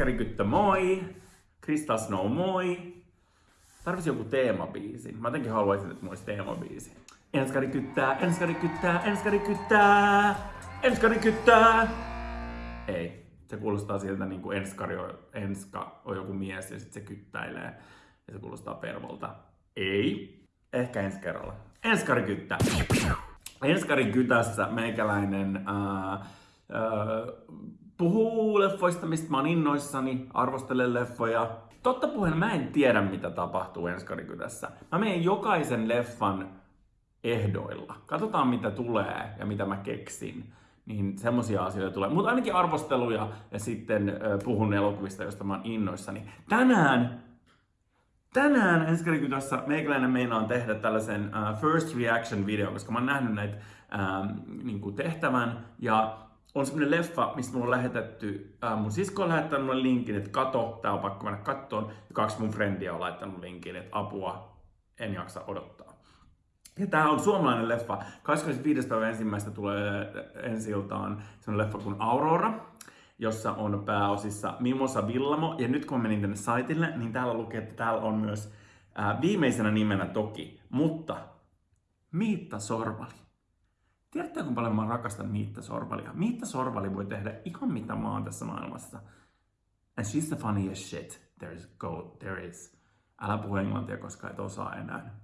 Enskarikyttö moi! Krista Snow moi! Tarvisi joku teemabiisi. Mä jotenkin haluaisin, että mulla olisi teemabiisi. Enskari kyttää, enskari kyttää, enskari kyttää, enskari kyttää. Ei, se kuulostaa siltä niin kuin enskari on, enska on joku mies ja sitten se kyttäilee. Ja se kuulostaa pervolta. Ei. Ehkä ensi kerralla. Enskari kyttää. Enskari kytässä meikäläinen ää, ää, puhuu leffoista, mistä mä oon innoissani, arvostelen leffoja. Totta puheen mä en tiedä, mitä tapahtuu Enskarikytässä. Mä menen jokaisen leffan ehdoilla. Katsotaan, mitä tulee ja mitä mä keksin. Niin semmosia asioita tulee. Mutta ainakin arvosteluja ja sitten puhun elokuvista, joista mä oon innoissani. Tänään Tänään Enskarikytässä meikäläinen meinaan tehdä tällaisen uh, first reaction video, koska mä oon nähnyt näitä uh, niin tehtävän ja on semmonen leffa, mistä mulla on lähetetty, äh, mun sisko on lähettänyt mulle linkin, että kato, tää on pakko mennä kattoon. Ja kaksi mun frendiä on laittanut linkin, että apua, en jaksa odottaa. Ja tää on suomalainen leffa. 25. päivä ensimmäistä tulee ensi iltaan semmonen leffa kuin Aurora, jossa on pääosissa Mimosa Villamo. Ja nyt kun mä menin tänne saitille, niin täällä lukee, että täällä on myös äh, viimeisenä nimenä toki, mutta Miitta Sorvali. Tiedätte, kuinka paljon mä rakastan Miitta Sorvalia? Miitta Sorvali voi tehdä ihan mitä oon tässä maailmassa. And she's the funniest shit there is. Go, there is. Älä puhu englantia, koska et osaa enää.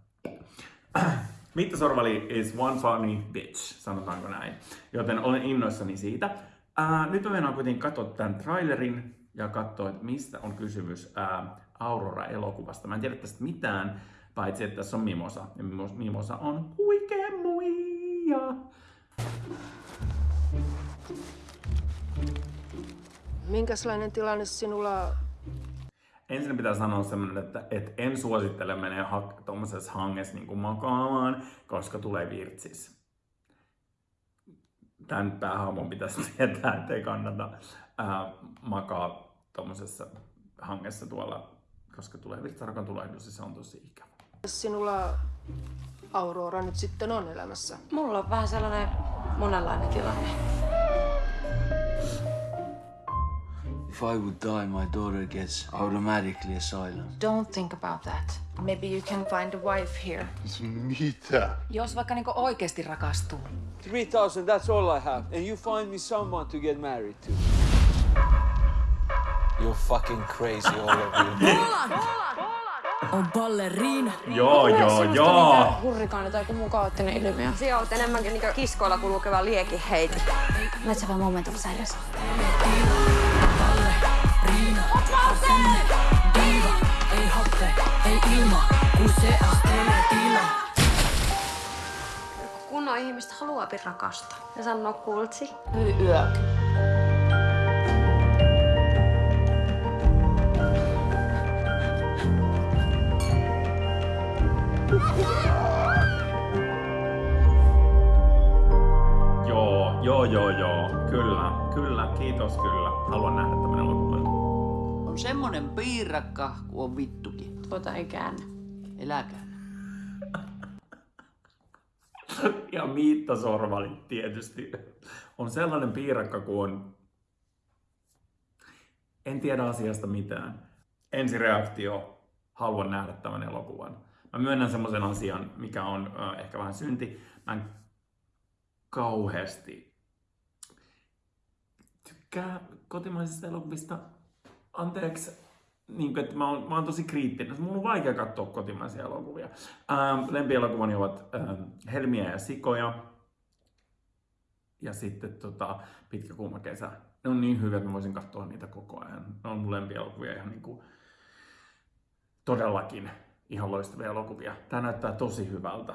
Miitta Sorvali is one funny bitch, sanotaanko näin. Joten olen innoissani siitä. Uh, nyt mä mennään kuitenkin katsoa tämän trailerin ja katsoa, että mistä on kysymys uh, Aurora-elokuvasta. Mä en tiedä tästä mitään, paitsi että tässä on Mimosa. Ja Mimosa on huikea muija. Minkälainen tilanne sinulla Ensin pitää sanoa semmonen, että, että en suosittele menee ha- tuommoisessa hangessa niin kuin makaamaan, koska tulee virtsis. Tän päähaamon pitäisi tietää, että ei kannata ää, makaa tuommoisessa hangessa tuolla, koska tulee virtsarakan tulehdus ja se on tosi ikävä. sinulla Aurora nyt sitten on elämässä? Mulla on vähän sellainen monenlainen tilanne. If I would die, my daughter gets automatically asylum. Don't think about that. Maybe you can find a wife here. Mitä? Jos vaikka niinku oikeasti rakastuu. 3,000, that's all I have. And you find me someone to get married to. You're fucking crazy, all of you. on balleriina. Joo, joo, joo. Hurrikaani tai joku muu kaoottinen ilmiö. Sinä olet enemmänkin niin kiskoilla kulkeva liekiheiti. Let's have a moment of silence. Riina, sinne, diiva, ei happe, ei ilma, kun se astelee tila. Kunnon ihmistä haluaa rakastaa. Ja sanoo kultsi. Yö. Joo, joo. Kyllä, kyllä, kiitos kyllä. Haluan nähdä tämän elokuvan. On semmonen piirakka, kun on vittukin. Tuota ei käännä. Eläkää. Ja Miitta Sorvali tietysti on sellainen piirakka kuin on... En tiedä asiasta mitään. Ensireaktio, haluan nähdä tämän elokuvan. Mä myönnän semmoisen asian, mikä on äh, ehkä vähän synti. Mä en kauheasti tykkää kotimaisista elokuvista. Anteeksi, niin kuin, että mä oon, mä oon tosi kriittinen. Mun on vaikea katsoa kotimaisia elokuvia. Ähm, lempielokuvani ovat ähm, Helmiä ja Sikoja. Ja sitten tota, Pitkä kuuma kesä. Ne on niin hyviä, että mä voisin katsoa niitä koko ajan. Ne on mun lempielokuvia ihan niin kuin, todellakin ihan loistavia elokuvia. Tää näyttää tosi hyvältä.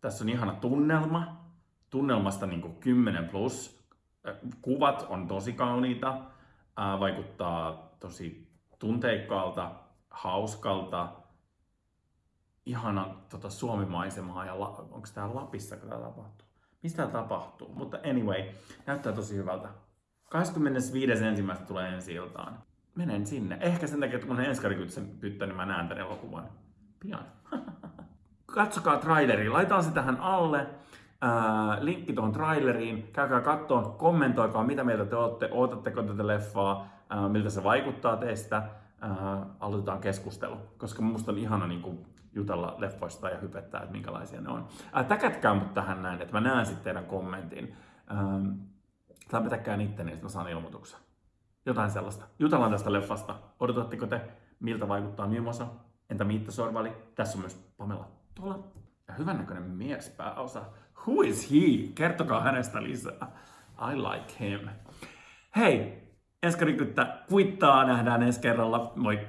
Tässä on ihana tunnelma. Tunnelmasta niin kuin 10 plus. Kuvat on tosi kauniita. Vaikuttaa tosi tunteikkaalta, hauskalta, ihana tota, suomimaisemaa ja la, onko tää Lapissa, kun tää tapahtuu? Mistä tää tapahtuu? Mutta anyway, näyttää tosi hyvältä. 25.1. tulee ensi iltaan. Menen sinne. Ehkä sen takia, että kun enskarikytsen pyttä, niin mä näen tän elokuvan pian. Katsokaa traileri, laitaan se tähän alle. Linkki tuohon traileriin. Käykää kattoon, kommentoikaa mitä mieltä te olette, ootatteko tätä leffaa, miltä se vaikuttaa teistä. Aloitetaan keskustelu, koska musta on ihana niin kuin, jutella leffoista ja hypettää, että minkälaisia ne on. Ää, täkätkää mut tähän näin, että mä näen sitten teidän kommentin. Ää, tai petäkää itteni, että mä saan ilmoituksen. Jotain sellaista. Jutellaan tästä leffasta. Odotatteko te, miltä vaikuttaa Mimosa? Entä Miitta Sorvali? Tässä on myös Pamela Tola. Hyvännäköinen mies pääosa. Who is he? Kertokaa hänestä lisää. I like him. Hei, Enskari Kyttä kuittaa. Nähdään ensi kerralla. Moi!